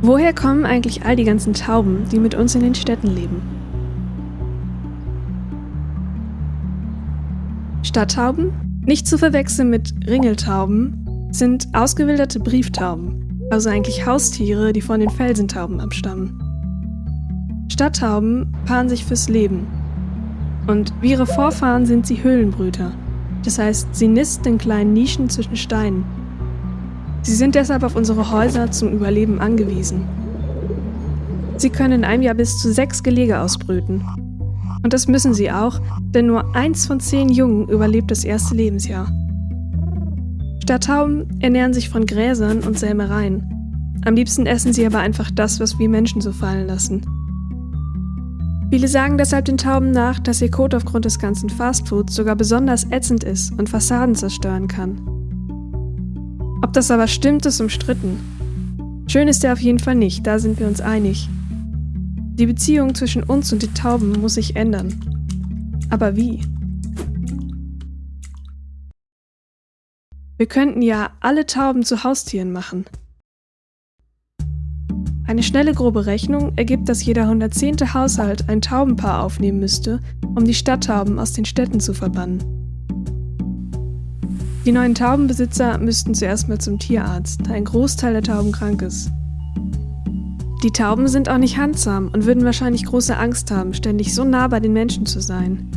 Woher kommen eigentlich all die ganzen Tauben, die mit uns in den Städten leben? Stadttauben, nicht zu verwechseln mit Ringeltauben, sind ausgewilderte Brieftauben, also eigentlich Haustiere, die von den Felsentauben abstammen. Stadttauben paaren sich fürs Leben. Und wie ihre Vorfahren sind sie Höhlenbrüter. Das heißt, sie nisten in kleinen Nischen zwischen Steinen. Sie sind deshalb auf unsere Häuser zum Überleben angewiesen. Sie können in einem Jahr bis zu sechs Gelege ausbrüten. Und das müssen sie auch, denn nur eins von zehn Jungen überlebt das erste Lebensjahr. Stadttauben ernähren sich von Gräsern und Sämereien. Am liebsten essen sie aber einfach das, was wir Menschen so fallen lassen. Viele sagen deshalb den Tauben nach, dass ihr Kot aufgrund des ganzen Fastfoods sogar besonders ätzend ist und Fassaden zerstören kann. Ob das aber stimmt, ist umstritten. Schön ist er auf jeden Fall nicht, da sind wir uns einig. Die Beziehung zwischen uns und den Tauben muss sich ändern. Aber wie? Wir könnten ja alle Tauben zu Haustieren machen. Eine schnelle grobe Rechnung ergibt, dass jeder 110. Haushalt ein Taubenpaar aufnehmen müsste, um die Stadttauben aus den Städten zu verbannen. Die neuen Taubenbesitzer müssten zuerst mal zum Tierarzt, da ein Großteil der Tauben krank ist. Die Tauben sind auch nicht handsam und würden wahrscheinlich große Angst haben, ständig so nah bei den Menschen zu sein.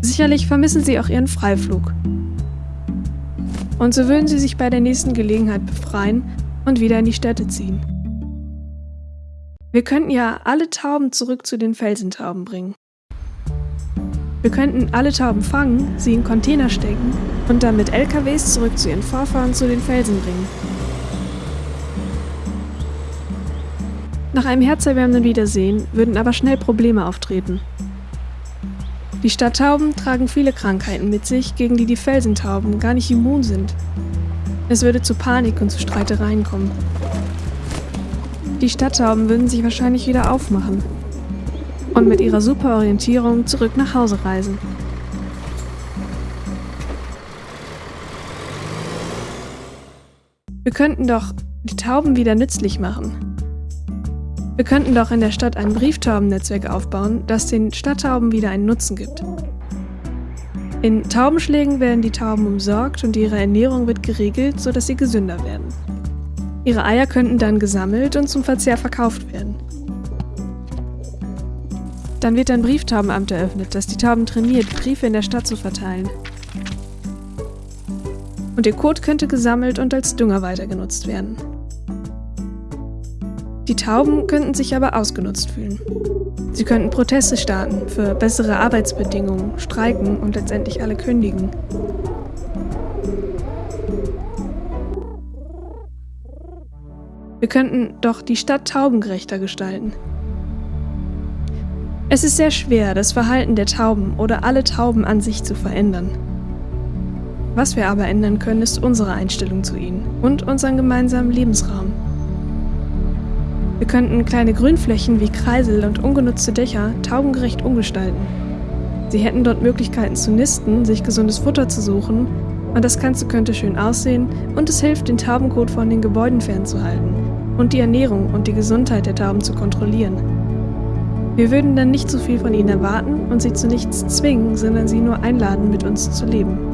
Sicherlich vermissen sie auch ihren Freiflug. Und so würden sie sich bei der nächsten Gelegenheit befreien und wieder in die Städte ziehen. Wir könnten ja alle Tauben zurück zu den Felsentauben bringen. Wir könnten alle Tauben fangen, sie in Container stecken und dann mit LKWs zurück zu ihren Vorfahren zu den Felsen bringen. Nach einem herzerwärmenden Wiedersehen würden aber schnell Probleme auftreten. Die Stadttauben tragen viele Krankheiten mit sich, gegen die die Felsentauben gar nicht immun sind. Es würde zu Panik und zu Streitereien kommen. Die Stadttauben würden sich wahrscheinlich wieder aufmachen und mit ihrer Superorientierung zurück nach Hause reisen. Wir könnten doch die Tauben wieder nützlich machen. Wir könnten doch in der Stadt ein Brieftaubennetzwerk aufbauen, das den Stadttauben wieder einen Nutzen gibt. In Taubenschlägen werden die Tauben umsorgt und ihre Ernährung wird geregelt, sodass sie gesünder werden. Ihre Eier könnten dann gesammelt und zum Verzehr verkauft werden. Dann wird ein Brieftaubenamt eröffnet, das die Tauben trainiert, Briefe in der Stadt zu verteilen. Und ihr Kot könnte gesammelt und als Dünger weitergenutzt werden. Die Tauben könnten sich aber ausgenutzt fühlen. Sie könnten Proteste starten für bessere Arbeitsbedingungen, streiken und letztendlich alle kündigen. Wir könnten doch die Stadt taubengerechter gestalten. Es ist sehr schwer, das Verhalten der Tauben oder alle Tauben an sich zu verändern. Was wir aber ändern können, ist unsere Einstellung zu ihnen und unseren gemeinsamen Lebensraum. Wir könnten kleine Grünflächen wie Kreisel und ungenutzte Dächer taubengerecht umgestalten. Sie hätten dort Möglichkeiten zu nisten, sich gesundes Futter zu suchen und das Ganze könnte schön aussehen und es hilft, den Taubenkot von den Gebäuden fernzuhalten und die Ernährung und die Gesundheit der Tauben zu kontrollieren. Wir würden dann nicht so viel von ihnen erwarten und sie zu nichts zwingen, sondern sie nur einladen, mit uns zu leben.